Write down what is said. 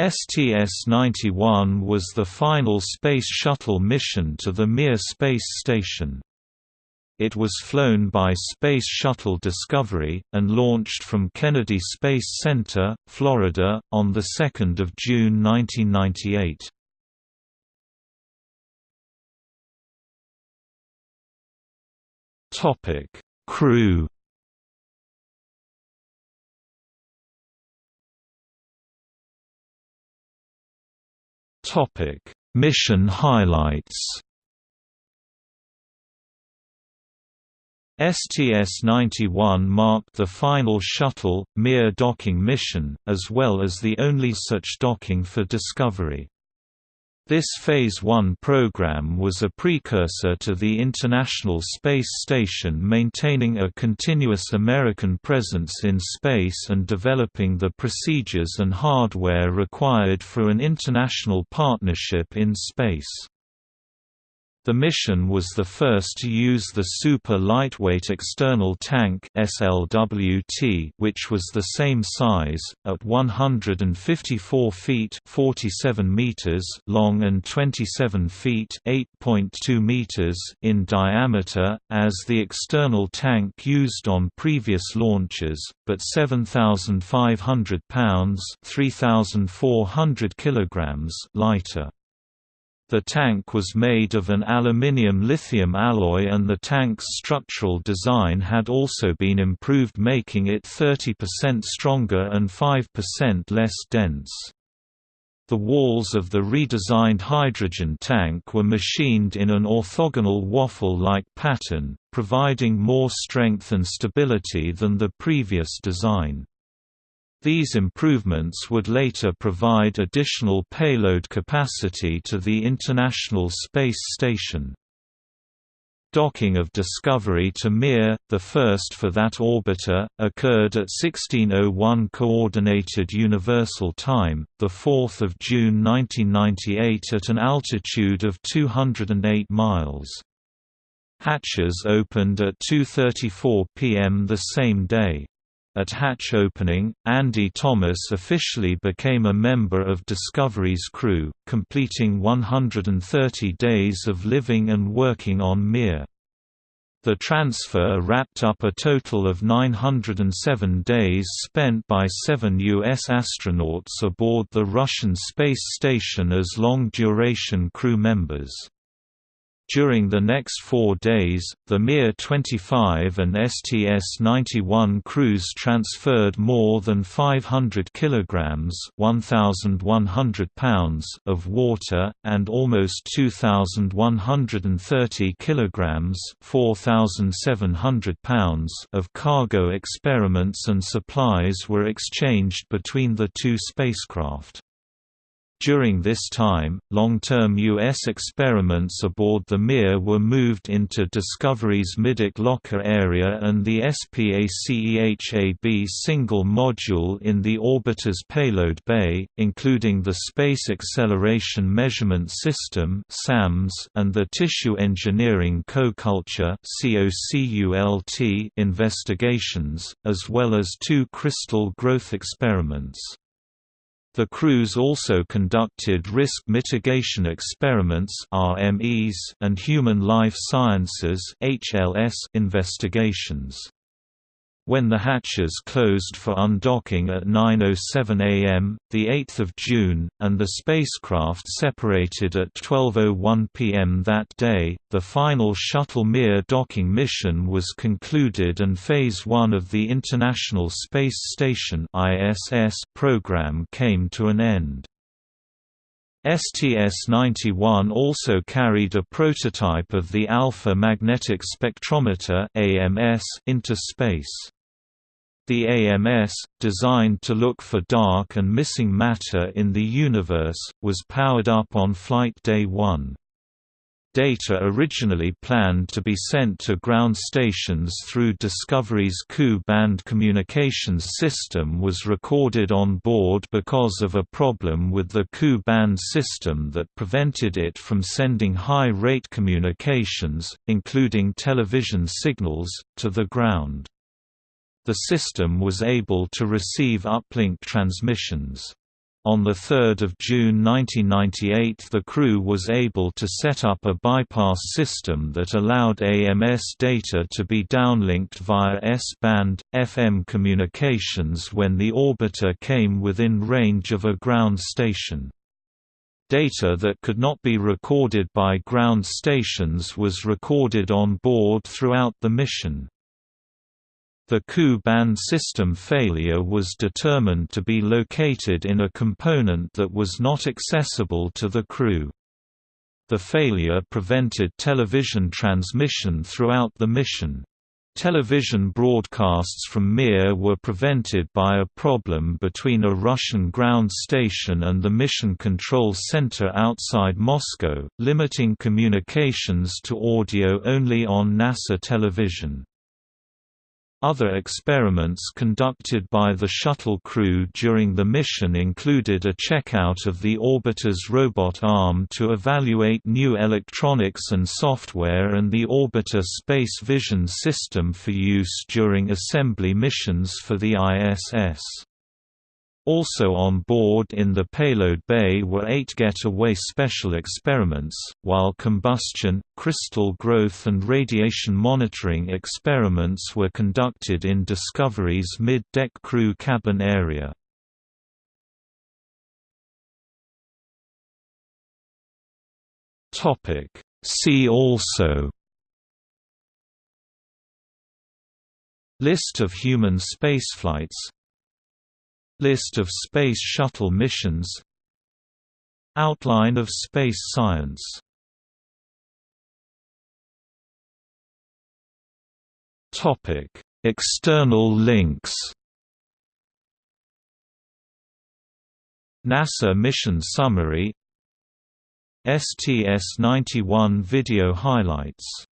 STS-91 was the final Space Shuttle mission to the Mir space station. It was flown by Space Shuttle Discovery, and launched from Kennedy Space Center, Florida, on 2 June 1998. Crew Topic: Mission highlights. STS-91 marked the final shuttle, Mir docking mission, as well as the only such docking for Discovery. This Phase 1 program was a precursor to the International Space Station maintaining a continuous American presence in space and developing the procedures and hardware required for an international partnership in space. The mission was the first to use the Super Lightweight External Tank SLWT, which was the same size, at 154 feet 47 meters long and 27 feet 8.2 meters in diameter, as the external tank used on previous launches, but 7,500 pounds 3,400 kilograms lighter. The tank was made of an aluminium-lithium alloy and the tank's structural design had also been improved making it 30% stronger and 5% less dense. The walls of the redesigned hydrogen tank were machined in an orthogonal waffle-like pattern, providing more strength and stability than the previous design. These improvements would later provide additional payload capacity to the International Space Station. Docking of Discovery to Mir, the first for that orbiter, occurred at 1601 Coordinated Universal Time, the 4th of June 1998 at an altitude of 208 miles. Hatches opened at 2.34 pm the same day. At hatch opening, Andy Thomas officially became a member of Discovery's crew, completing 130 days of living and working on Mir. The transfer wrapped up a total of 907 days spent by seven U.S. astronauts aboard the Russian space station as long-duration crew members. During the next four days, the Mir-25 and STS-91 crews transferred more than 500 kilograms (1,100 pounds) of water and almost 2,130 kilograms (4,700 pounds) of cargo. Experiments and supplies were exchanged between the two spacecraft. During this time, long-term U.S. experiments aboard the Mir were moved into Discovery's Middeck locker area and the SPACEHAB single module in the orbiter's payload bay, including the Space Acceleration Measurement System and the Tissue Engineering Co-Culture investigations, as well as two crystal growth experiments. The crews also conducted risk mitigation experiments and human life sciences investigations. When the hatches closed for undocking at 9.07 am, 8 June, and the spacecraft separated at 12.01 pm that day, the final Shuttle Mir docking mission was concluded and Phase 1 of the International Space Station program came to an end. STS-91 also carried a prototype of the Alpha Magnetic Spectrometer into space. The AMS, designed to look for dark and missing matter in the universe, was powered up on Flight Day 1. Data originally planned to be sent to ground stations through Discovery's Ku-band communications system was recorded on board because of a problem with the Ku-band system that prevented it from sending high-rate communications, including television signals, to the ground. The system was able to receive uplink transmissions. On 3 June 1998 the crew was able to set up a bypass system that allowed AMS data to be downlinked via S-band, FM communications when the orbiter came within range of a ground station. Data that could not be recorded by ground stations was recorded on board throughout the mission. The Ku-band system failure was determined to be located in a component that was not accessible to the crew. The failure prevented television transmission throughout the mission. Television broadcasts from Mir were prevented by a problem between a Russian ground station and the Mission Control Center outside Moscow, limiting communications to audio only on NASA television. Other experiments conducted by the shuttle crew during the mission included a checkout of the orbiter's robot arm to evaluate new electronics and software and the orbiter space vision system for use during assembly missions for the ISS. Also on board in the payload bay were eight getaway special experiments, while combustion, crystal growth and radiation monitoring experiments were conducted in Discovery's mid-deck crew cabin area. See also List of human spaceflights List of Space Shuttle missions. Outline of space science. External links. NASA Mission Summary. STS-91 video highlights